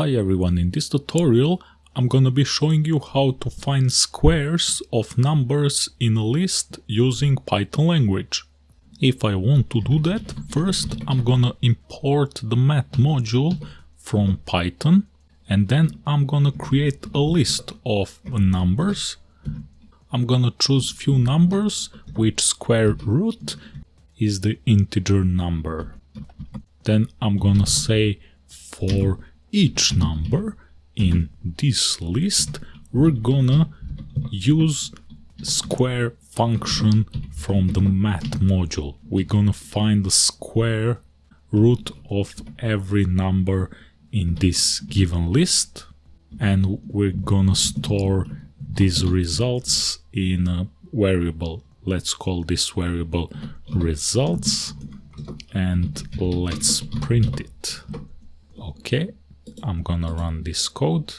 Hi everyone, in this tutorial I'm gonna be showing you how to find squares of numbers in a list using Python language. If I want to do that, first I'm gonna import the math module from Python and then I'm gonna create a list of numbers. I'm gonna choose few numbers which square root is the integer number. Then I'm gonna say for each number in this list we're gonna use square function from the math module. We're gonna find the square root of every number in this given list and we're gonna store these results in a variable. Let's call this variable results and let's print it. Okay, I'm gonna run this code.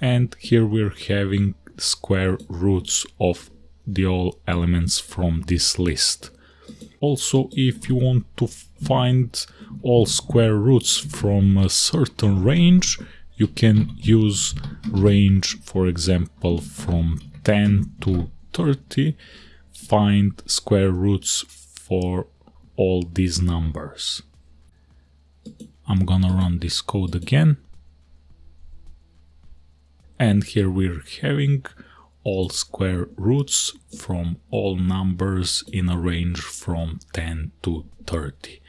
And here we're having square roots of the all elements from this list. Also, if you want to find all square roots from a certain range, you can use range, for example, from 10 to 30, find square roots for all these numbers. I'm gonna run this code again. And here we're having all square roots from all numbers in a range from 10 to 30.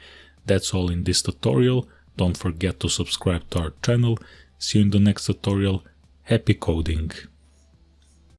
That's all in this tutorial. Don't forget to subscribe to our channel. See you in the next tutorial. Happy coding!